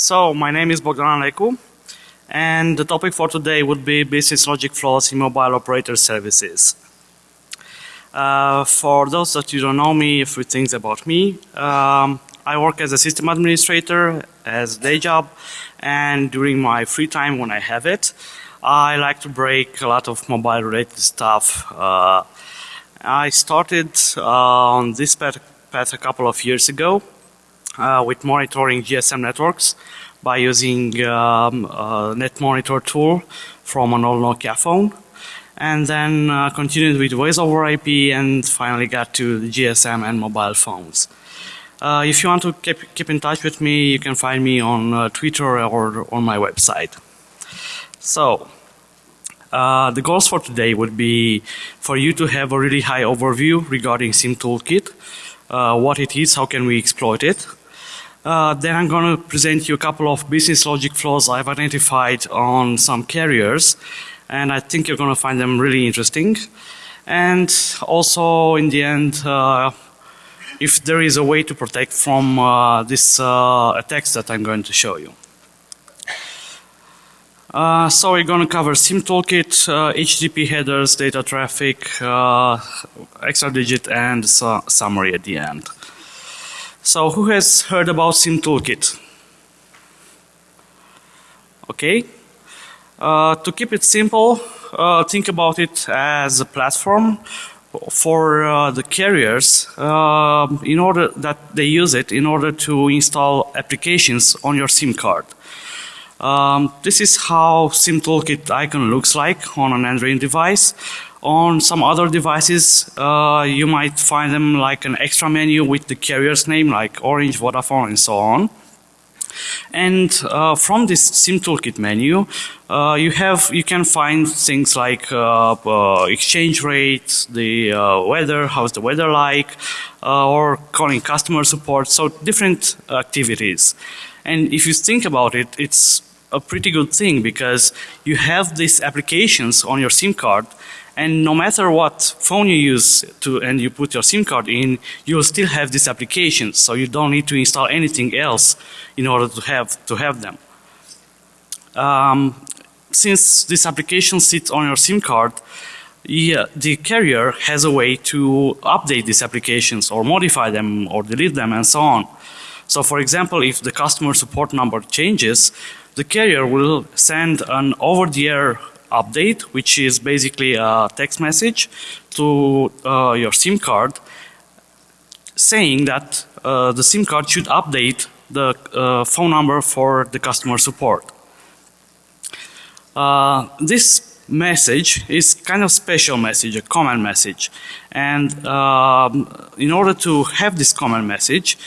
So my name is Bogdan Alecu and the topic for today would be business logic flaws in mobile operator services. Uh, for those that you don't know me, a few things about me. Um, I work as a system administrator as a day job and during my free time when I have it, I like to break a lot of mobile related stuff. Uh, I started uh, on this path, path a couple of years ago uh, with monitoring GSM networks by using um, a net monitor tool from an old Nokia phone and then uh, continued with voice over IP and finally got to GSM and mobile phones. Uh, if you want to keep, keep in touch with me, you can find me on uh, Twitter or on my website. So, uh, the goals for today would be for you to have a really high overview regarding SIM Toolkit, uh, what it is, how can we exploit it, uh, then I'm going to present you a couple of business logic flaws I've identified on some carriers and I think you're going to find them really interesting. And also in the end, uh, if there is a way to protect from uh, this uh, attacks that I'm going to show you. Uh, so we're going to cover SIM toolkit, HTTP headers, data traffic, extra digit and summary at the end. So who has heard about SIM Toolkit? Okay. Uh, to keep it simple, uh, think about it as a platform for uh, the carriers um, in order that they use it in order to install applications on your SIM card. Um, this is how SIM Toolkit icon looks like on an Android device. On some other devices, uh, you might find them like an extra menu with the carrier's name like Orange, Vodafone and so on. And uh, from this SIM toolkit menu, uh, you have you can find things like uh, uh exchange rates, the uh, weather, how's the weather like, uh, or calling customer support. So different activities. And if you think about it, it's a pretty good thing because you have these applications on your SIM card and no matter what phone you use to and you put your SIM card in, you'll still have these applications. So you don't need to install anything else in order to have to have them. Um, since this application sits on your SIM card, yeah, the carrier has a way to update these applications or modify them or delete them and so on. So for example, if the customer support number changes, the carrier will send an over-the-air update, which is basically a text message to uh, your SIM card saying that uh, the SIM card should update the uh, phone number for the customer support. Uh, this message is kind of special message, a command message. And um, in order to have this command message,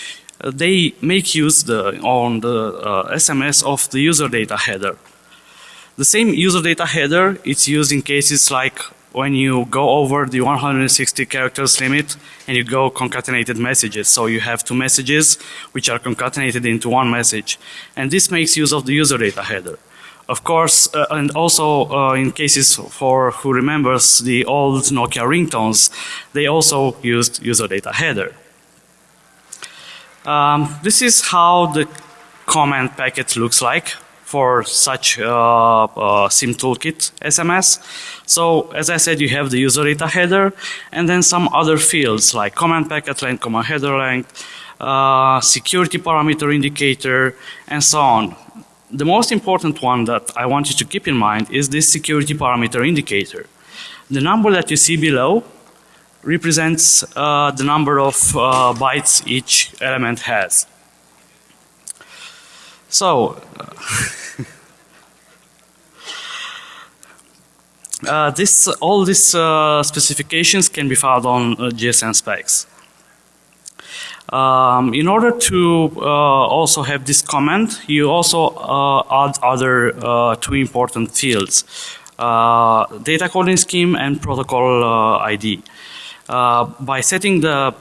uh, they make use the, on the SMS uh, of the user data header. The same user data header it's used in cases like when you go over the 160 characters limit and you go concatenated messages. So you have two messages which are concatenated into one message. And this makes use of the user data header. Of course, uh, and also uh, in cases for who remembers the old Nokia ringtones, they also used user data header. Um, this is how the command packet looks like for such uh, uh, SIM toolkit SMS. So as I said you have the user data header and then some other fields like command packet length, command header length, uh, security parameter indicator and so on. The most important one that I want you to keep in mind is this security parameter indicator. The number that you see below represents uh, the number of uh, bytes each element has. So Uh, this, all these uh, specifications can be found on uh, GSM specs. Um, in order to uh, also have this comment, you also uh, add other uh, two important fields, data coding scheme and protocol ID. by setting the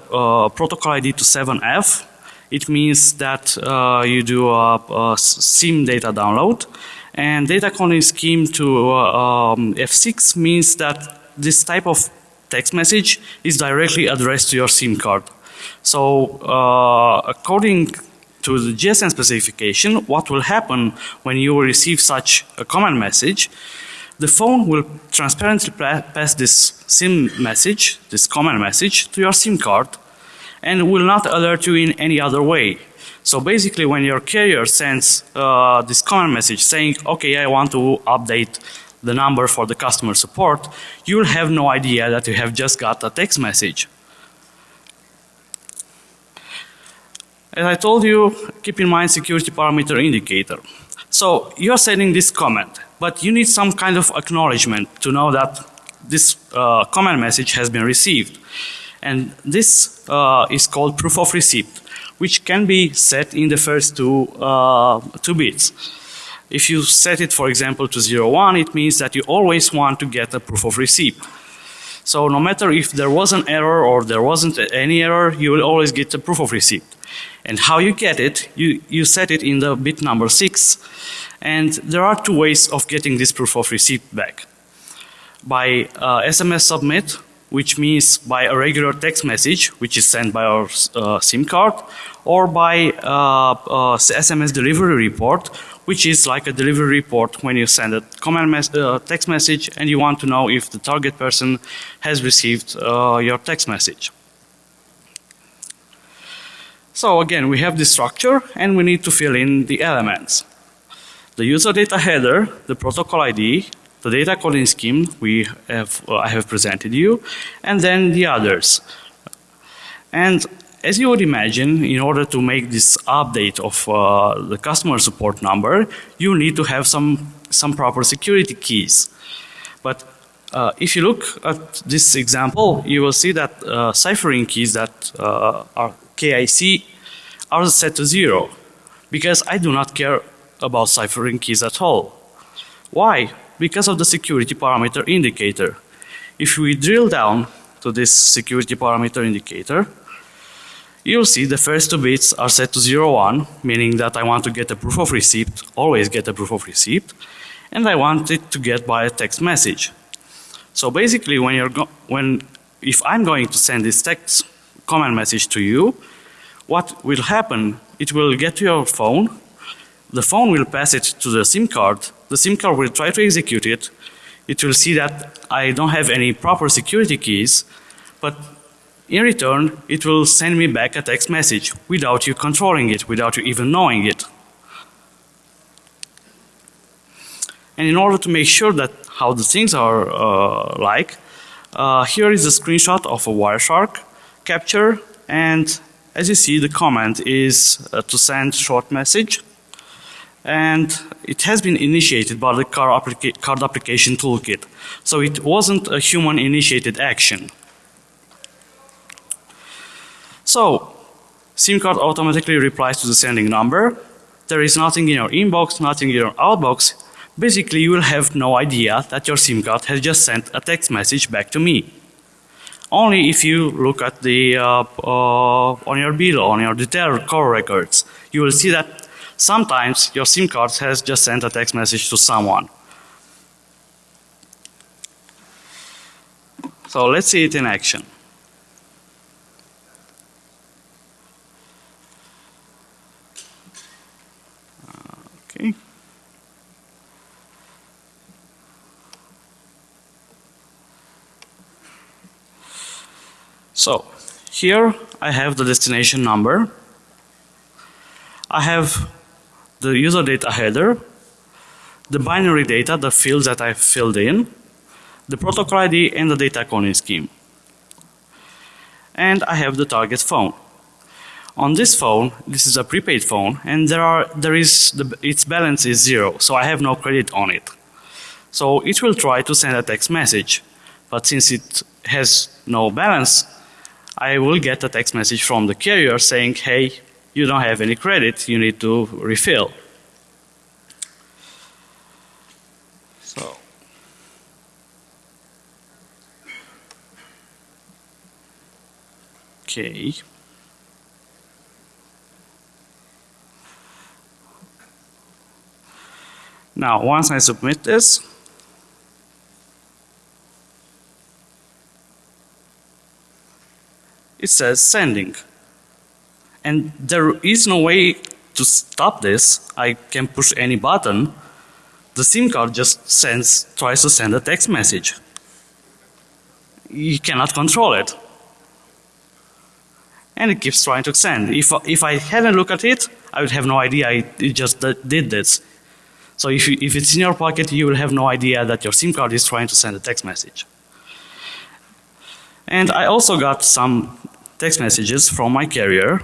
protocol ID to 7F, it means that you do a, a SIM data download and data calling scheme to uh, um, F6 means that this type of text message is directly addressed to your SIM card. So uh, according to the GSM specification, what will happen when you receive such a command message, the phone will transparently pass this SIM message, this command message, to your SIM card and will not alert you in any other way. So basically when your carrier sends uh, this command message saying, okay, I want to update the number for the customer support, you will have no idea that you have just got a text message. As I told you, keep in mind security parameter indicator. So you are sending this comment, but you need some kind of acknowledgement to know that this uh, comment message has been received. And this uh, is called proof of receipt, which can be set in the first two, uh, two bits. If you set it, for example, to 01, it means that you always want to get a proof of receipt. So no matter if there was an error or there wasn't any error, you will always get a proof of receipt. And how you get it, you, you set it in the bit number 6. And there are two ways of getting this proof of receipt back. By uh, SMS submit, which means by a regular text message, which is sent by our uh, SIM card, or by uh, SMS uh, delivery report, which is like a delivery report when you send a command mes uh, text message and you want to know if the target person has received uh, your text message. So again, we have this structure and we need to fill in the elements. The user data header, the protocol ID, the data calling scheme we have, uh, I have presented you, and then the others. And as you would imagine, in order to make this update of uh, the customer support number, you need to have some, some proper security keys. But uh, if you look at this example, you will see that uh, ciphering keys that uh, are KIC are set to zero because I do not care about ciphering keys at all. Why? Because of the security parameter indicator. If we drill down to this security parameter indicator, you'll see the first two bits are set to 01, meaning that I want to get a proof of receipt, always get a proof of receipt, and I want it to get by a text message. So basically when you're when if I'm going to send this text command message to you, what will happen, it will get to your phone, the phone will pass it to the SIM card the SIM card will try to execute it. It will see that I don't have any proper security keys, but in return, it will send me back a text message without you controlling it, without you even knowing it. And in order to make sure that how the things are uh, like, uh, here is a screenshot of a Wireshark capture and as you see the command is uh, to send short message and it has been initiated by the card, applica card application toolkit. So it wasn't a human initiated action. So SIM card automatically replies to the sending number. There is nothing in your inbox, nothing in your outbox. Basically you will have no idea that your SIM card has just sent a text message back to me. Only if you look at the uh, uh, on your bill, on your detail call records, you will see that Sometimes your SIM card has just sent a text message to someone. So let's see it in action. Okay. So here I have the destination number. I have the user data header, the binary data, the fields that I filled in, the protocol ID and the data coding scheme. And I have the target phone. On this phone, this is a prepaid phone and there are, there is, the, its balance is zero, so I have no credit on it. So it will try to send a text message, but since it has no balance, I will get a text message from the carrier saying, hey, you don't have any credit, you need to refill. So Okay. Now once I submit this it says sending and there is no way to stop this, I can push any button. The SIM card just sends, tries to send a text message. You cannot control it. And it keeps trying to send. If, if I hadn't looked at it, I would have no idea it, just did this. So if, you, if it's in your pocket, you will have no idea that your SIM card is trying to send a text message. And I also got some text messages from my carrier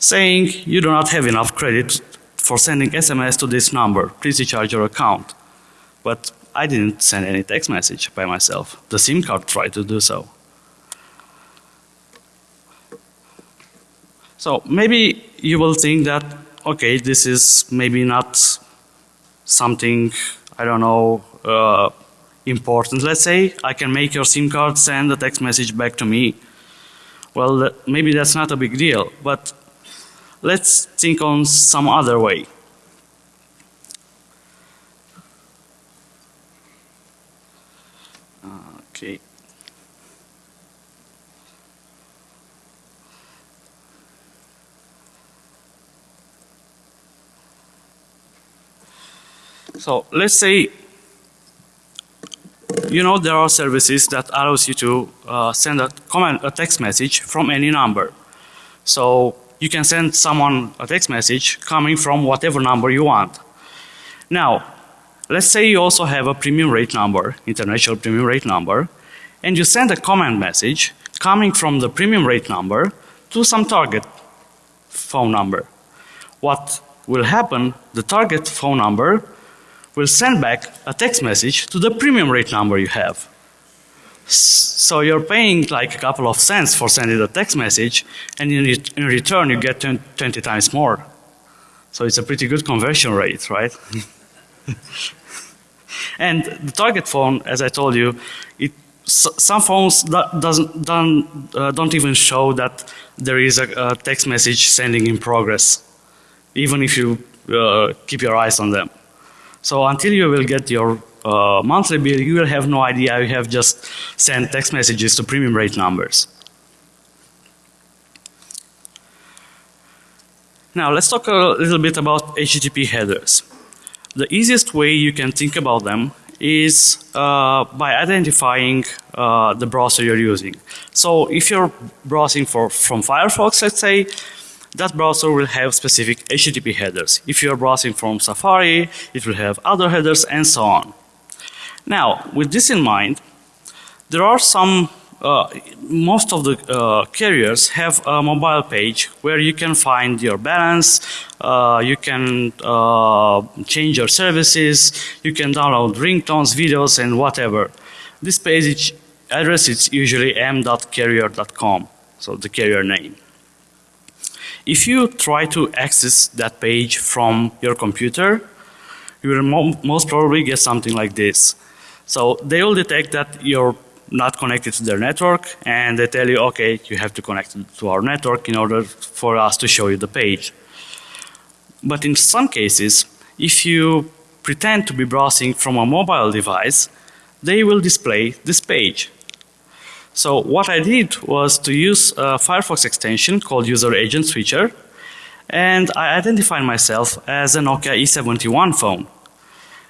saying you do not have enough credit for sending SMS to this number. Please recharge your account. But I didn't send any text message by myself. The SIM card tried to do so. So maybe you will think that okay this is maybe not something I don't know uh, important let's say I can make your SIM card send a text message back to me. Well maybe that's not a big deal but let's think on some other way. Okay. So let's say you know there are services that allows you to uh, send a comment a text message from any number. So you can send someone a text message coming from whatever number you want. Now, let's say you also have a premium rate number, international premium rate number, and you send a comment message coming from the premium rate number to some target phone number. What will happen, the target phone number will send back a text message to the premium rate number you have. So you're paying like a couple of cents for sending a text message and in, in return you get 20 times more. So it's a pretty good conversion rate, right? and the target phone, as I told you, it some phones doesn't don't, uh, don't even show that there is a, a, text message sending in progress, even if you uh, keep your eyes on them. So until you will get your uh, monthly bill, you will have no idea you have just sent text messages to premium rate numbers. Now let's talk a little bit about HTTP headers. The easiest way you can think about them is uh, by identifying uh, the browser you're using. So if you're browsing for from Firefox, let's say, that browser will have specific HTTP headers. If you're browsing from Safari, it will have other headers and so on. Now, with this in mind, there are some uh, most of the uh, carriers have a mobile page where you can find your balance, uh, you can uh, change your services, you can download ringtones, videos and whatever. This page address is usually m.carrier.com, so the carrier name. If you try to access that page from your computer, you will mo most probably get something like this. So they will detect that you're not connected to their network and they tell you, okay, you have to connect to our network in order for us to show you the page. But in some cases, if you pretend to be browsing from a mobile device, they will display this page. So what I did was to use a Firefox extension called User Agent Switcher and I identified myself as a Nokia E71 phone.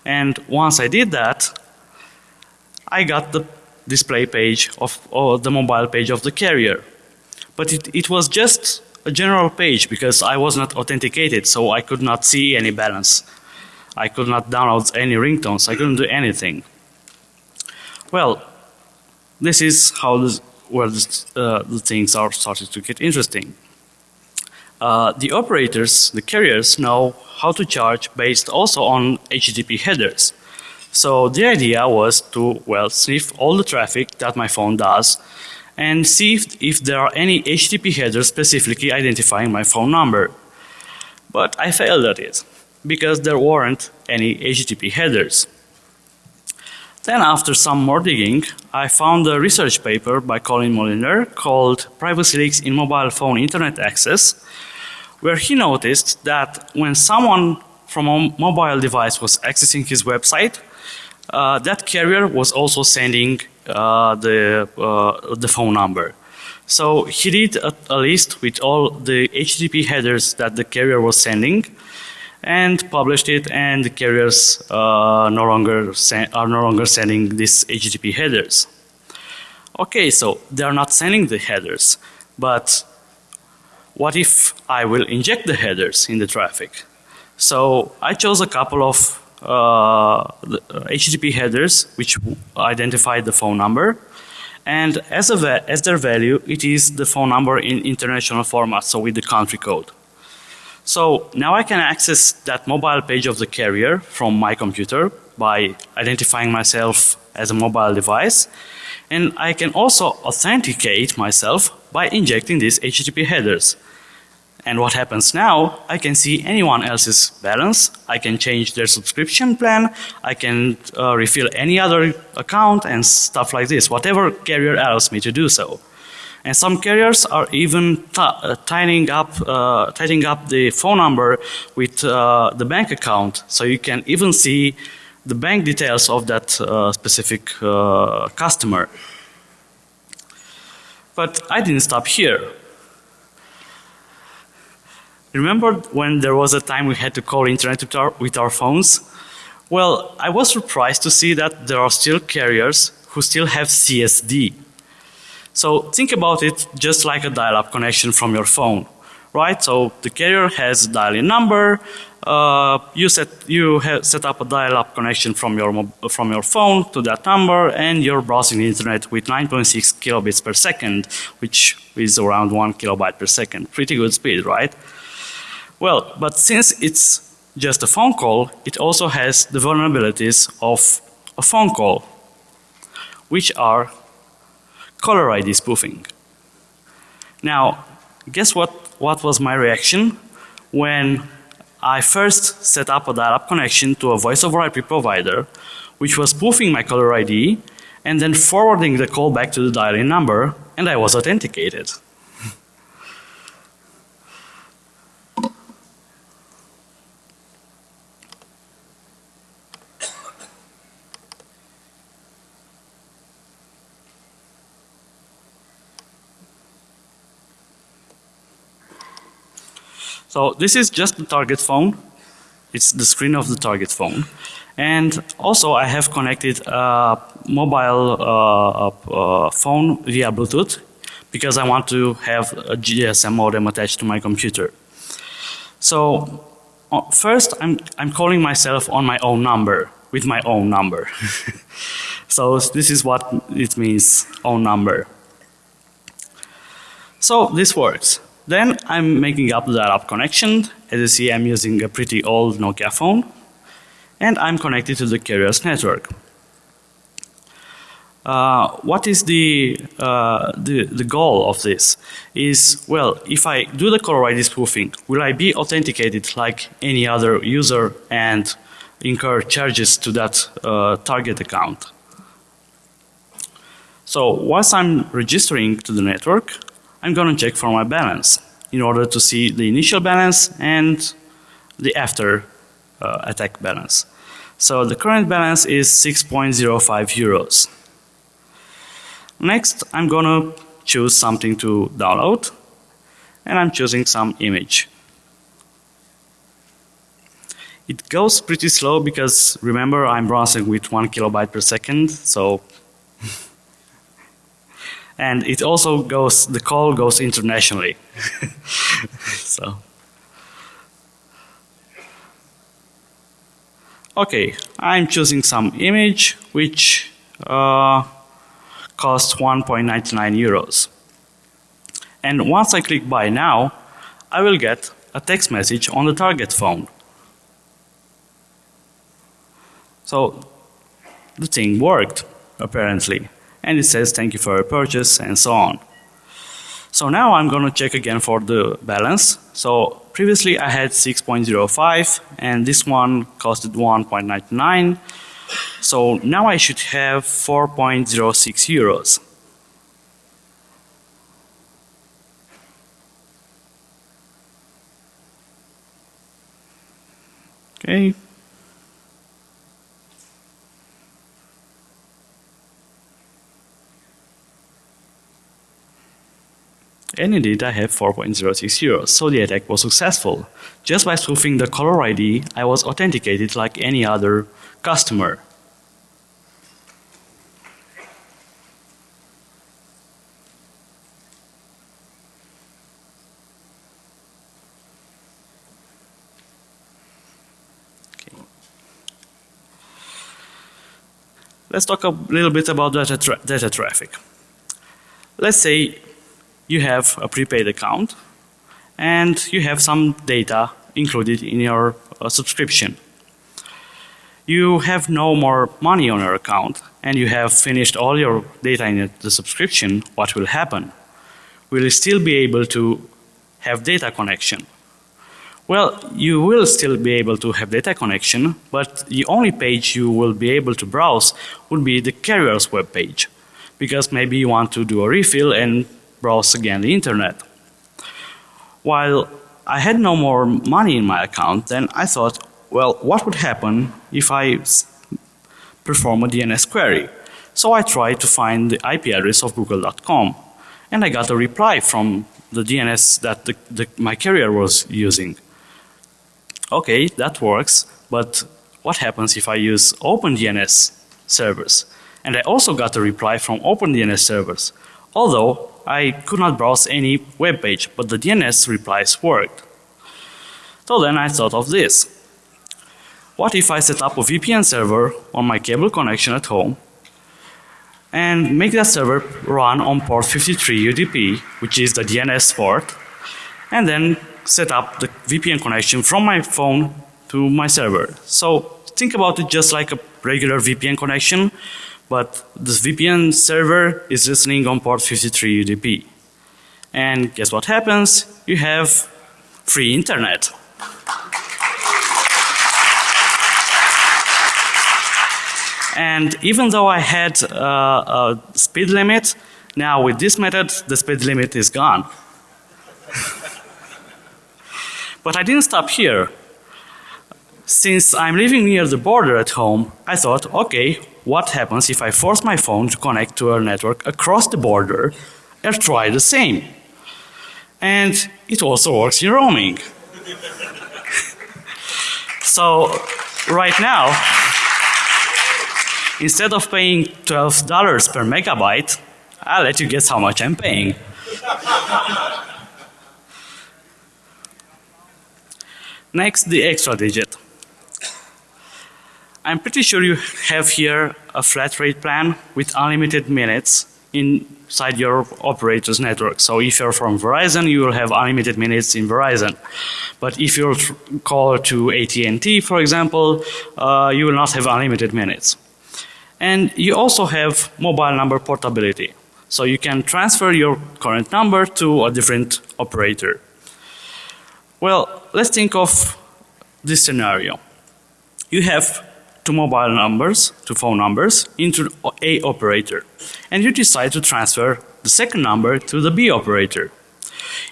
And once I did that, I got the display page of or the mobile page of the carrier. But it, it was just a general page because I was not authenticated so I could not see any balance. I could not download any ringtones. I couldn't do anything. Well, this is how this, where this, uh, the things are started to get interesting. Uh, the operators, the carriers know how to charge based also on HTTP headers. So the idea was to, well, sniff all the traffic that my phone does and see if, if there are any HTTP headers specifically identifying my phone number. But I failed at it because there weren't any HTTP headers. Then after some more digging, I found a research paper by Colin Moliner called Privacy Leaks in Mobile Phone Internet Access, where he noticed that when someone from a mobile device was accessing his website, that carrier was also sending uh, the uh, the phone number. So he did a, a, list with all the HTTP headers that the carrier was sending and published it and the carriers uh, no longer are no longer sending these HTTP headers. Okay, so they are not sending the headers, but what if I will inject the headers in the traffic? So I chose a couple of uh, Uh, HTTP uh, headers which identify the phone number and as, a as their value it is the phone number in international format so with the country code. So now I can access that mobile page of the carrier from my computer by identifying myself as a mobile device and I can also authenticate myself by injecting these HTTP headers. And what happens now, I can see anyone else's balance, I can change their subscription plan, I can uh, refill any other account and stuff like this, whatever carrier allows me to do so. And some carriers are even uh, tying up, uh, tying up the phone number with uh, the bank account, so you can even see the bank details of that uh, specific uh, customer. But I didn't stop here. Remember when there was a time we had to call internet with our, with our phones? Well, I was surprised to see that there are still carriers who still have CSD. So think about it just like a dial-up connection from your phone, right? So the carrier has a dial-in number, uh, you set you set up a dial-up connection from your from your phone to that number, and you're browsing the internet with 9.6 kilobits per second, which is around one kilobyte per second. Pretty good speed, right? Well, but since it's just a phone call, it also has the vulnerabilities of a phone call, which are caller ID spoofing. Now, guess what? What was my reaction when I first set up a dial-up connection to a voice over IP provider which was spoofing my caller ID and then forwarding the call back to the dial-in number and I was authenticated. So this is just the target phone. It's the screen of the target phone. And also I have connected a mobile uh, uh, phone via Bluetooth because I want to have a GSM modem attached to my computer. So uh, first I'm, I'm calling myself on my own number with my own number. so this is what it means own number. So this works. Then I'm making up the dial-up connection. As you see I'm using a pretty old Nokia phone and I'm connected to the carrier's network. Uh, what is the, uh, the, the goal of this is well if I do the caller ID spoofing will I be authenticated like any other user and incur charges to that uh, target account. So once I'm registering to the network I'm going to check for my balance in order to see the initial balance and the after uh, attack balance. So the current balance is 6.05 euros. Next I'm going to choose something to download and I'm choosing some image. It goes pretty slow because remember I'm browsing with 1 kilobyte per second so and it also goes the call goes internationally. So. Okay I'm choosing some image which uh, costs 1.99 euros. And once I click buy now I will get a text message on the target phone. So the thing worked apparently and it says thank you for your purchase and so on. So now I'm going to check again for the balance. So previously I had 6.05 and this one costed 1.99. So now I should have 4.06 euros. Okay. And indeed I have 4.060. So the attack was successful. Just by spoofing the caller ID, I was authenticated like any other customer. Let's talk a little bit about data, tra data traffic. Let's say you have a prepaid account and you have some data included in your uh, subscription. You have no more money on your account and you have finished all your data in the subscription, what will happen? Will you still be able to have data connection? Well, you will still be able to have data connection, but the only page you will be able to browse would be the carrier's web page. Because maybe you want to do a refill and browse again the internet. While I had no more money in my account, then I thought, well, what would happen if I perform a DNS query? So I tried to find the IP address of google.com and I got a reply from the DNS that the, the, my carrier was using okay, that works, but what happens if I use OpenDNS servers? And I also got a reply from OpenDNS servers, although I could not browse any web page, but the DNS replies worked. So then I thought of this. What if I set up a VPN server on my cable connection at home and make that server run on port 53 UDP, which is the DNS port, and then set up the VPN connection from my phone to my server. So think about it just like a regular VPN connection, but this VPN server is listening on port 53 UDP. And guess what happens? You have free internet. And even though I had uh, a speed limit, now with this method the speed limit is gone. But I didn't stop here. Since I'm living near the border at home, I thought, okay, what happens if I force my phone to connect to a network across the border and try the same? And it also works in roaming. so right now, instead of paying $12 per megabyte, I'll let you guess how much I'm paying. Next, the extra digit. I'm pretty sure you have here a flat rate plan with unlimited minutes inside your operator's network. So if you're from Verizon, you will have unlimited minutes in Verizon. But if you're call to AT&T, for example, uh, you will not have unlimited minutes. And you also have mobile number portability. So you can transfer your current number to a different operator. Well, let's think of this scenario. You have two mobile numbers, to phone numbers into A operator and you decide to transfer the second number to the B operator.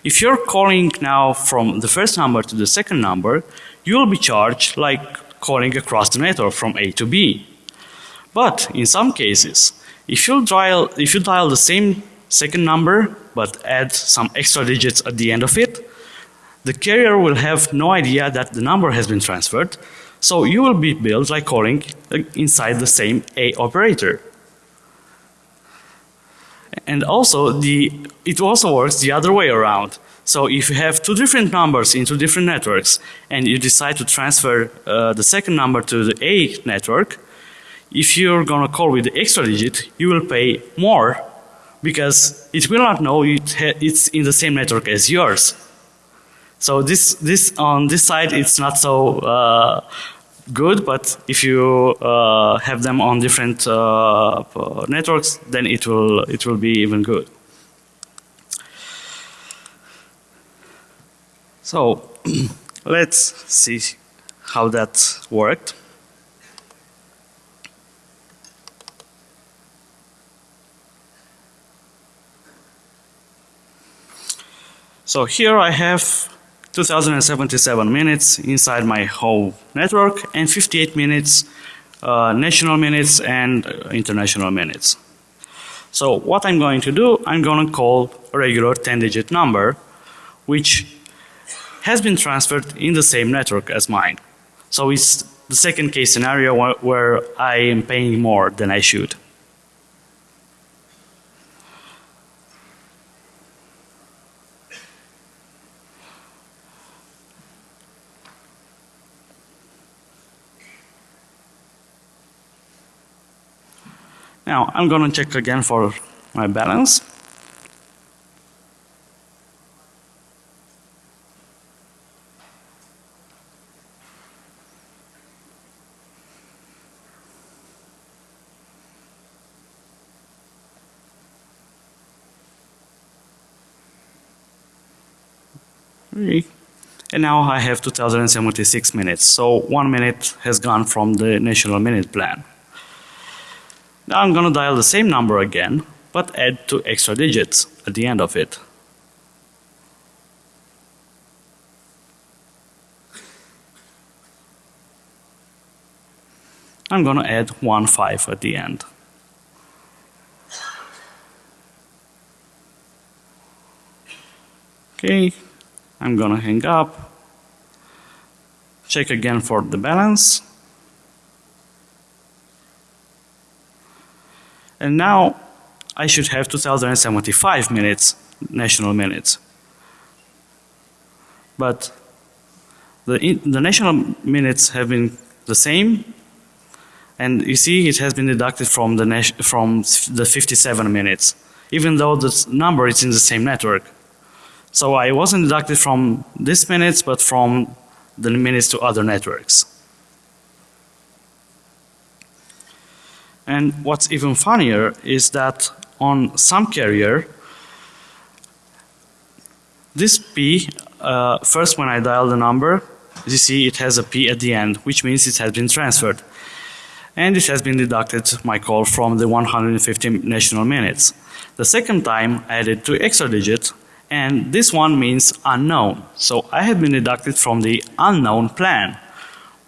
If you're calling now from the first number to the second number, you will be charged like calling across the network from A to B. But in some cases, if you dial if you dial the same second number but add some extra digits at the end of it, the carrier will have no idea that the number has been transferred. So you will be billed like calling inside the same A operator. And also the it also works the other way around. So if you have two different numbers into different networks and you decide to transfer uh, the second number to the A network, if you're gonna call with the extra digit, you will pay more because it will not know it it's in the same network as yours. So this this on this side it's not so uh, good, but if you uh, have them on different uh, networks, then it will it will be even good. So let's see how that worked. So here I have 2077 minutes inside my whole network and 58 minutes uh, national minutes and international minutes. So what I'm going to do, I'm going to call a regular 10 digit number which has been transferred in the same network as mine. So it's the second case scenario where I am paying more than I should. Now I'm going to check again for my balance. And now I have 2076 minutes. So one minute has gone from the national minute plan. Now I'm gonna dial the same number again, but add two extra digits at the end of it. I'm gonna add one five at the end. Okay, I'm gonna hang up, check again for the balance. And now I should have 2075 minutes, national minutes. But the, the national minutes have been the same and you see it has been deducted from the, from the 57 minutes even though the number is in the same network. So I wasn't deducted from this minutes but from the minutes to other networks. And what's even funnier is that on some carrier, this P, uh, first when I dial the number, you see it has a P at the end, which means it has been transferred. And it has been deducted my call from the 150 national minutes. The second time I added two extra digits and this one means unknown. So I have been deducted from the unknown plan,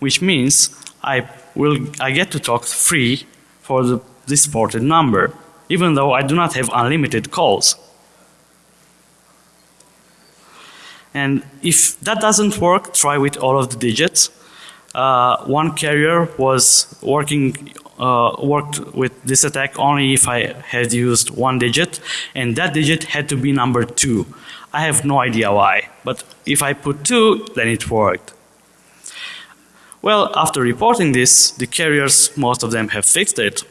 which means I will I get to talk free for the disported number, even though I do not have unlimited calls. And if that doesn't work, try with all of the digits. Uh, one carrier was working uh, worked with this attack only if I had used one digit and that digit had to be number 2. I have no idea why but if I put 2 then it worked. Well, after reporting this, the carriers, most of them have fixed it.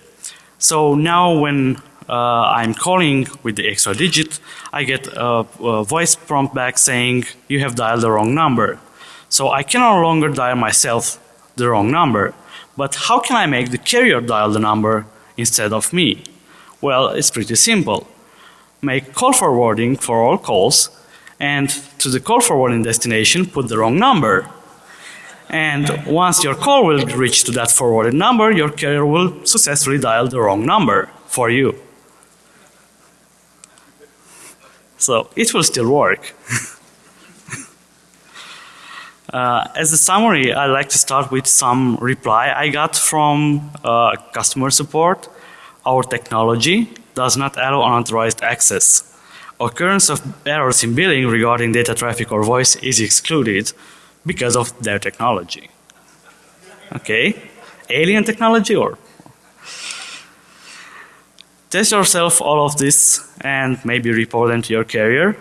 So now when uh, I'm calling with the extra digit, I get a, a, voice prompt back saying you have dialed the wrong number. So I can no longer dial myself the wrong number. But how can I make the carrier dial the number instead of me? Well, it's pretty simple. Make call forwarding for all calls and to the call forwarding destination put the wrong number. And once your call will reach to that forwarded number, your carrier will successfully dial the wrong number for you. So it will still work. uh, as a summary, I'd like to start with some reply I got from uh, customer support. Our technology does not allow unauthorized access. Occurrence of errors in billing regarding data traffic or voice is excluded because of their technology. Okay? Alien technology or test yourself all of this and maybe report them to your carrier.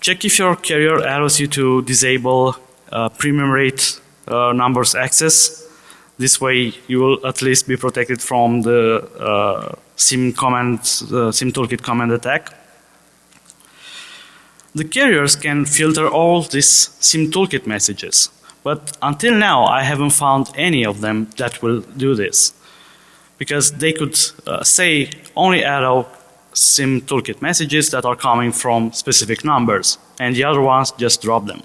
Check if your carrier allows you to disable uh, premium rate uh, numbers access. This way you will at least be protected from the uh, SIM command, uh, SIM toolkit command attack. The carriers can filter all these SIM toolkit messages, but until now I haven't found any of them that will do this. Because they could uh, say only allow SIM toolkit messages that are coming from specific numbers and the other ones just drop them.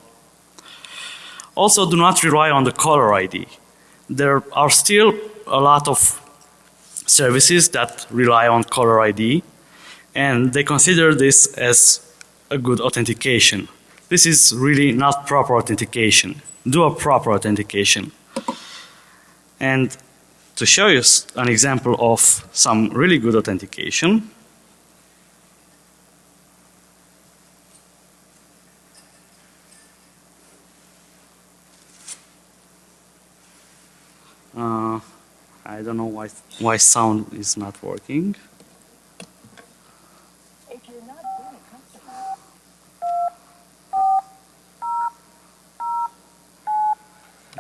Also do not rely on the caller ID. There are still a lot of services that rely on caller ID and they consider this as a good authentication. This is really not proper authentication. Do a proper authentication. And to show you an example of some really good authentication. Uh, I don't know why why sound is not working. If you're not been a customer,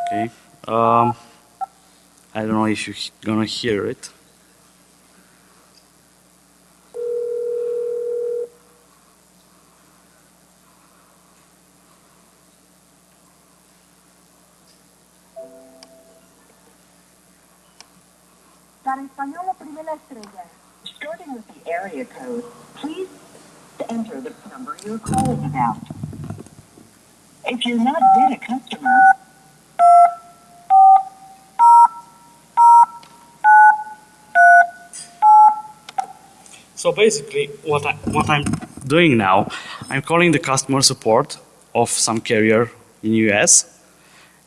Okay. Um, I don't know if you're gonna hear it. Starting with the area code, please enter the number you're calling about. If you're not been a customer, So basically, what I what I'm doing now, I'm calling the customer support of some carrier in US,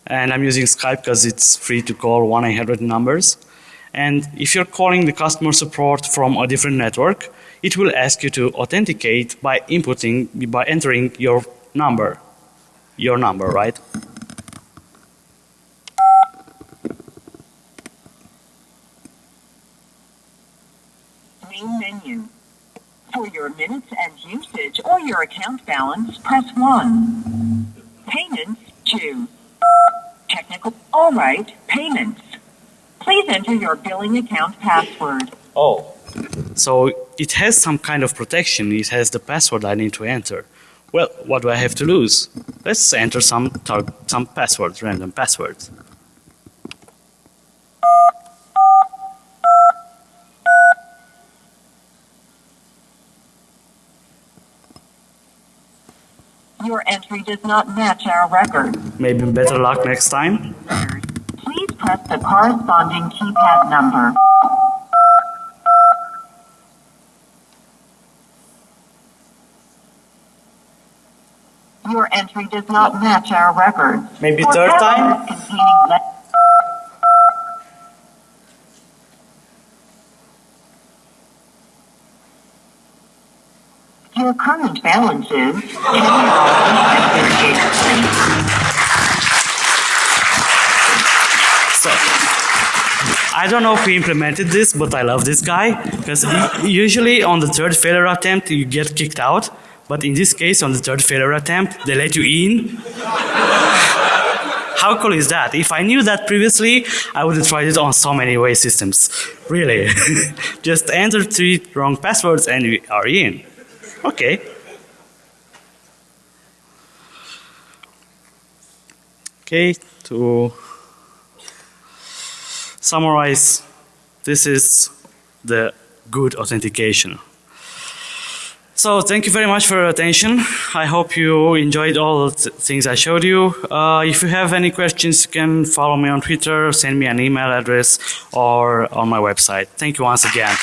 and I'm using Skype because it's free to call 1-800 numbers. And if you're calling the customer support from a different network, it will ask you to authenticate by inputting by entering your number, your number, right? main menu. For your minutes and usage or your account balance, press 1. Payments, 2. Technical, alright, payments. Please enter your billing account password. Oh. So it has some kind of protection. It has the password I need to enter. Well, what do I have to lose? Let's enter some some passwords, random passwords. Your entry does not match our record. Maybe better luck next time. Please press the corresponding keypad number. Your entry does not match our record. Maybe third time? Your current balance is I don't know who implemented this, but I love this guy because usually on the third failure attempt you get kicked out, but in this case on the third failure attempt they let you in. How cool is that? If I knew that previously, I would have tried it on so many way systems. Really. Just enter three wrong passwords and you are in. Okay. Okay, to summarize, this is the good authentication. So thank you very much for your attention. I hope you enjoyed all the th- things I showed you. Uh, if you have any questions, you can follow me on Twitter, send me an email address, or on my website. Thank you once again.